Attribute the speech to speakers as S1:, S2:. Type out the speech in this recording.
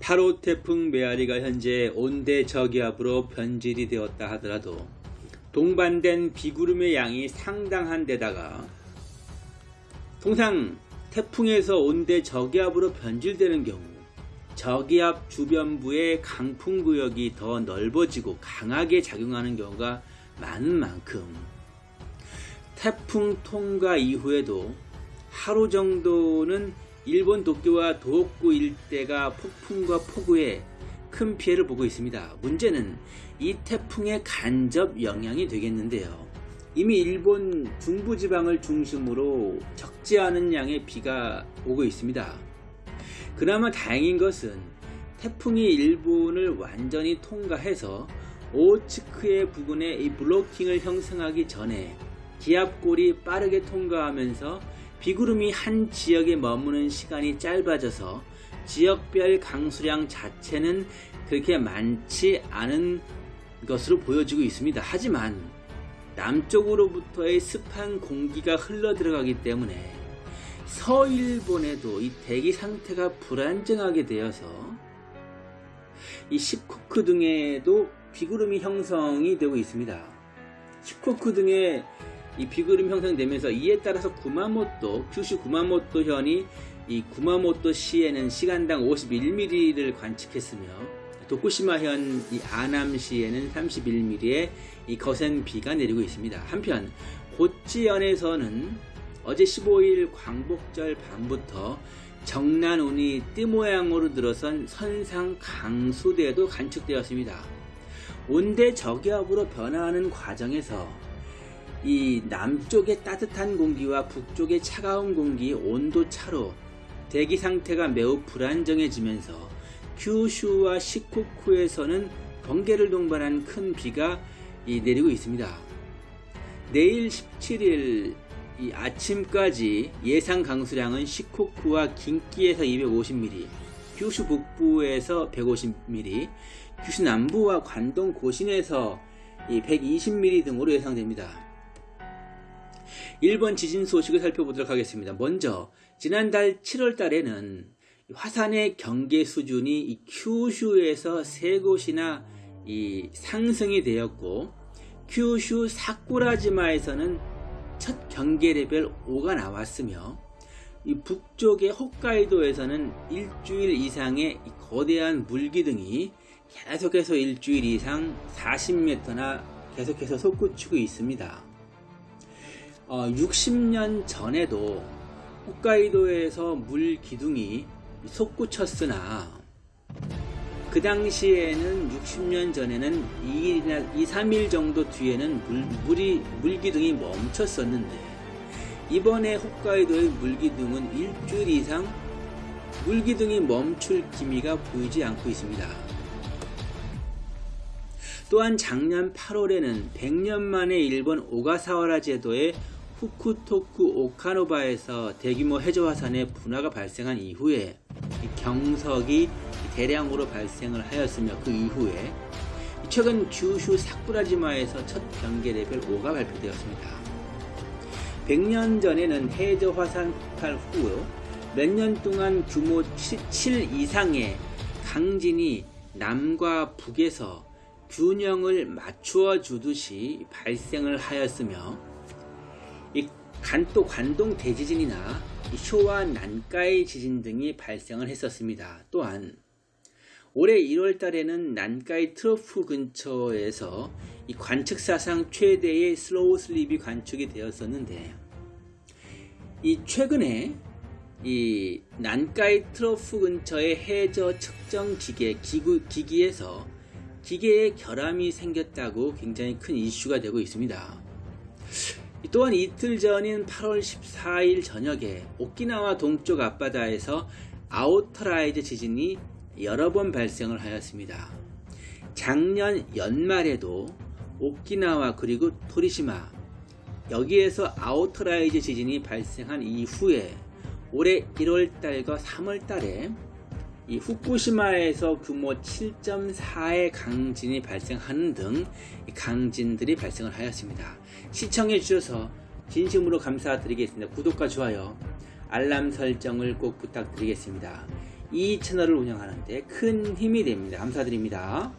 S1: 8호 태풍 메아리가 현재 온대 저기압으로 변질이 되었다 하더라도 동반된 비구름의 양이 상당한 데다가 통상 태풍에서 온대 저기압으로 변질되는 경우 저기압 주변부의 강풍 구역이 더 넓어지고 강하게 작용하는 경우가 많은 만큼 태풍 통과 이후에도 하루 정도는 일본 도쿄와 도호쿠 일대가 폭풍과 폭우에 큰 피해를 보고 있습니다. 문제는 이 태풍의 간접 영향이 되겠는데요. 이미 일본 중부지방을 중심으로 적지 않은 양의 비가 오고 있습니다. 그나마 다행인 것은 태풍이 일본을 완전히 통과해서 오츠크의 부근에 이 블로킹을 형성하기 전에 기압골이 빠르게 통과하면서 비구름이 한 지역에 머무는 시간이 짧아져서 지역별 강수량 자체는 그렇게 많지 않은 것으로 보여지고 있습니다. 하지만 남쪽으로부터의 습한 공기가 흘러 들어가기 때문에 서일본에도 이 대기 상태가 불안정하게 되어서 이 시코크 등에도 비구름이 형성이 되고 있습니다. 시코크 등에 이 비구름 형성되면서 이에 따라서 구마모토, 큐슈 구마모토 현이 이 구마모토 시에는 시간당 51mm를 관측했으며 도쿠시마현 이 아남시에는 31mm의 이 거센 비가 내리고 있습니다. 한편 고치현에서는 어제 15일 광복절 밤부터 정난운이 띠 모양으로 들어선 선상 강수대도 관측되었습니다. 온대 저기압으로 변화하는 과정에서 이 남쪽의 따뜻한 공기와 북쪽의 차가운 공기 온도 차로 대기 상태가 매우 불안정해지면서 큐슈와 시코쿠에서는 번개를 동반한 큰 비가 내리고 있습니다. 내일 17일 아침까지 예상 강수량은 시코쿠와 긴키에서 250mm, 큐슈 북부에서 150mm, 큐슈 남부와 관동 고신에서 120mm 등으로 예상됩니다. 일본 지진 소식을 살펴보도록 하겠습니다. 먼저 지난달 7월 달에는 화산의 경계 수준이 이 큐슈에서 세 곳이나 상승이 되었고 큐슈 사쿠라지마에서는 첫 경계 레벨 5가 나왔으며 이 북쪽의 홋카이도에서는 일주일 이상의 거대한 물기둥이 계속해서 일주일 이상 40m나 계속해서 솟구치고 있습니다. 어, 60년 전에도 홋카이도에서 물 기둥이 솟구쳤으나 그 당시에는 60년 전에는 2일, 2, 3일 정도 뒤에는 물, 물이, 물기둥이 멈췄었는데 이번에 홋카이도의 물기둥은 일주일 이상 물기둥이 멈출 기미가 보이지 않고 있습니다. 또한 작년 8월에는 100년 만에 일본 오가사와라 제도의 후쿠토쿠 오카노바에서 대규모 해저 화산의 분화가 발생한 이후에 경석이 대량으로 발생을 하였으며 그 이후에 최근 규슈 사쿠라지마에서 첫 경계 레벨 5가 발표되었습니다. 100년 전에는 해저 화산 폭발 후 몇 년 동안 규모 7 이상의 강진이 남과 북에서 균형을 맞추어 주듯이 발생을 하였으며 이 간또 관동 대지진이나 쇼와 난카이 지진 등이 발생을 했었습니다. 또한 올해 1월 달에는 난카이 trough 근처에서 이 관측 사상 최대의 slow slip이 관측이 되었었는데 이 최근에 이 난카이 trough 근처의 해저 측정 기계 기구, 기기에서 기계에 결함이 생겼다고 굉장히 큰 이슈가 되고 있습니다. 또한 이틀 전인 8월 14일 저녁에 오키나와 동쪽 앞바다에서 outer rise 지진이 여러 번 발생을 하였습니다. 작년 연말에도 오키나와 그리고 토리시마 여기에서 outer rise 지진이 발생한 이후에 올해 1월달과 3월달에 이 후쿠시마에서 규모 7.4의 강진이 발생하는 등 강진들이 발생을 하였습니다. 시청해 주셔서 진심으로 감사드리겠습니다. 구독과 좋아요, 알람 설정을 꼭 부탁드리겠습니다. 이 채널을 운영하는데 큰 힘이 됩니다. 감사드립니다.